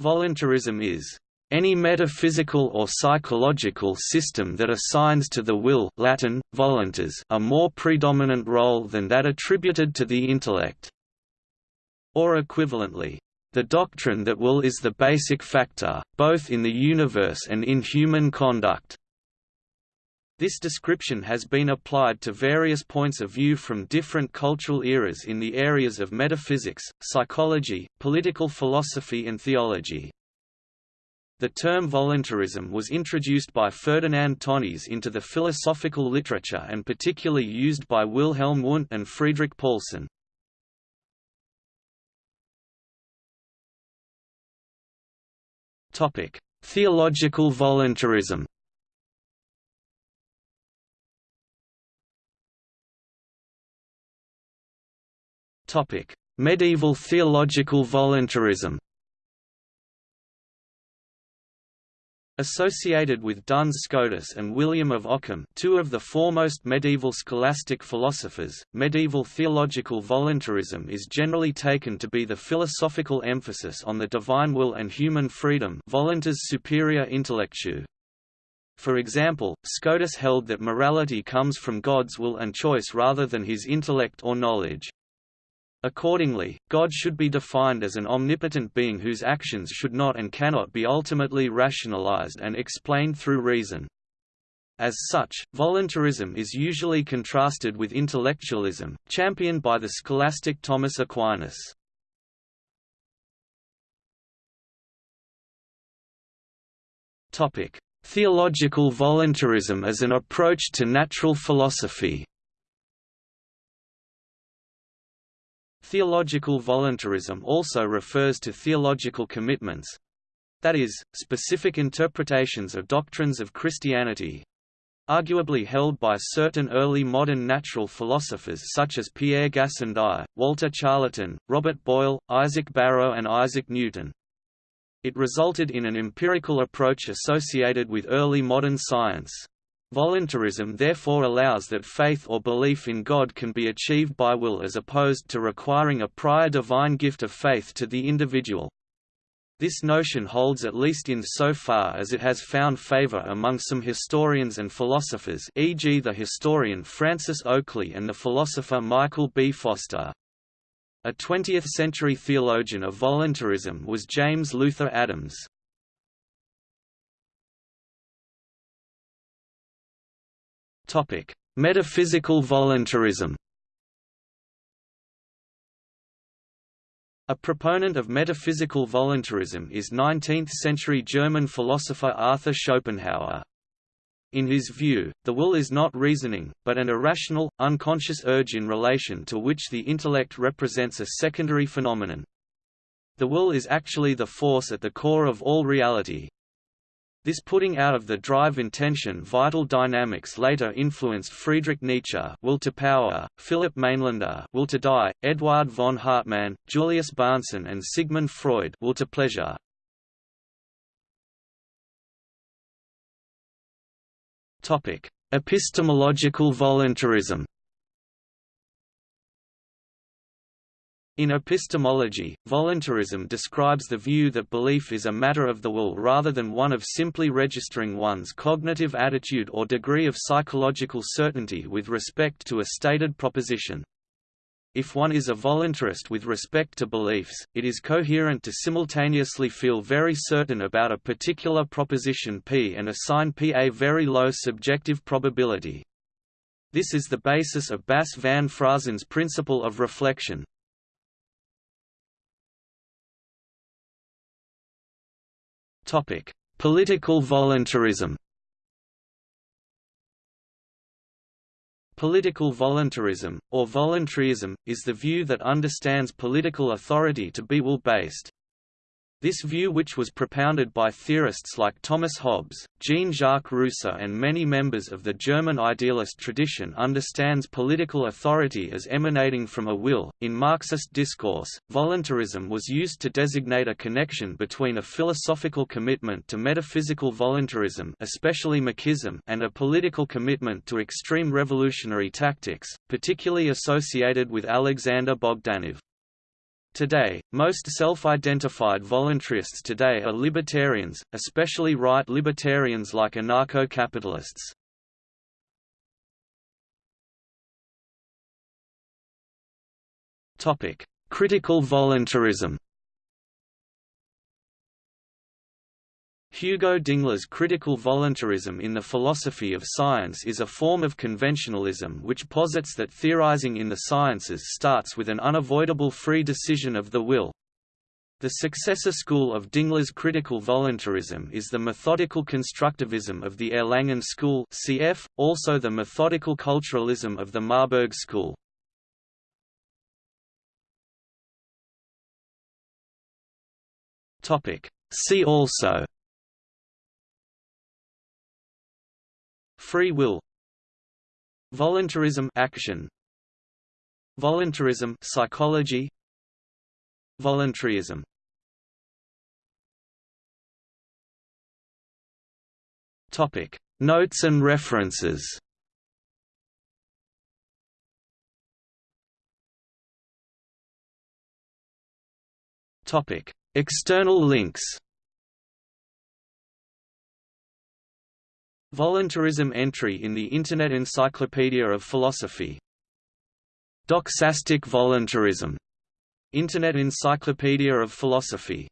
Voluntarism is any metaphysical or psychological system that assigns to the will Latin, voluntas a more predominant role than that attributed to the intellect. Or equivalently, the doctrine that will is the basic factor, both in the universe and in human conduct. This description has been applied to various points of view from different cultural eras in the areas of metaphysics, psychology, political philosophy and theology. The term voluntarism was introduced by Ferdinand Tönnies into the philosophical literature and particularly used by Wilhelm Wundt and Friedrich Paulsen. Theological voluntarism Medieval theological voluntarism Associated with Duns Scotus and William of Ockham two of the foremost medieval scholastic philosophers, medieval theological voluntarism is generally taken to be the philosophical emphasis on the divine will and human freedom voluntas superior intellectu. For example, Scotus held that morality comes from God's will and choice rather than his intellect or knowledge. Accordingly, God should be defined as an omnipotent being whose actions should not and cannot be ultimately rationalized and explained through reason. As such, voluntarism is usually contrasted with intellectualism, championed by the scholastic Thomas Aquinas. Theological voluntarism as an approach to natural philosophy Theological voluntarism also refers to theological commitments—that is, specific interpretations of doctrines of Christianity—arguably held by certain early modern natural philosophers such as Pierre Gassendi, Walter Charleton, Robert Boyle, Isaac Barrow and Isaac Newton. It resulted in an empirical approach associated with early modern science. Voluntarism therefore allows that faith or belief in God can be achieved by will as opposed to requiring a prior divine gift of faith to the individual. This notion holds at least in so far as it has found favor among some historians and philosophers e.g. the historian Francis Oakley and the philosopher Michael B. Foster. A 20th-century theologian of voluntarism was James Luther Adams. Topic: Metaphysical voluntarism. A proponent of metaphysical voluntarism is 19th-century German philosopher Arthur Schopenhauer. In his view, the will is not reasoning, but an irrational, unconscious urge in relation to which the intellect represents a secondary phenomenon. The will is actually the force at the core of all reality, this putting out of the drive intention vital dynamics later influenced Friedrich Nietzsche will to power, Philip Mainlander will to die, Eduard von Hartmann, Julius Bahnsen and Sigmund Freud will to pleasure. Epistemological voluntarism In epistemology, voluntarism describes the view that belief is a matter of the will rather than one of simply registering one's cognitive attitude or degree of psychological certainty with respect to a stated proposition. If one is a voluntarist with respect to beliefs, it is coherent to simultaneously feel very certain about a particular proposition P and assign P a very low subjective probability. This is the basis of Bas van Fraassen's principle of reflection. Topic: Political voluntarism. Political voluntarism, or voluntarism, is the view that understands political authority to be will-based. This view which was propounded by theorists like Thomas Hobbes, Jean-Jacques Rousseau and many members of the German idealist tradition understands political authority as emanating from a will. In Marxist discourse, voluntarism was used to designate a connection between a philosophical commitment to metaphysical voluntarism especially Machism and a political commitment to extreme revolutionary tactics, particularly associated with Alexander Bogdanov. Today, most self-identified voluntarists today are libertarians, especially right libertarians like anarcho-capitalists. Critical voluntarism Hugo Dingler's critical voluntarism in the philosophy of science is a form of conventionalism which posits that theorizing in the sciences starts with an unavoidable free decision of the will. The successor school of Dingler's critical voluntarism is the methodical constructivism of the Erlangen school cf. also the methodical culturalism of the Marburg school. See also Free will. Voluntarism action. Voluntarism psychology. Voluntarism. Topic. Notes and references. Topic. External links Voluntarism entry in the Internet Encyclopedia of Philosophy. Doxastic voluntarism. Internet Encyclopedia of Philosophy